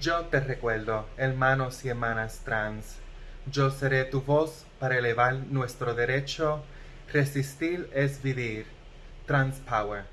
Yo te recuerdo, hermanos y hermanas trans. Yo seré tu voz para elevar nuestro derecho. Resistir es vivir. Trans Power.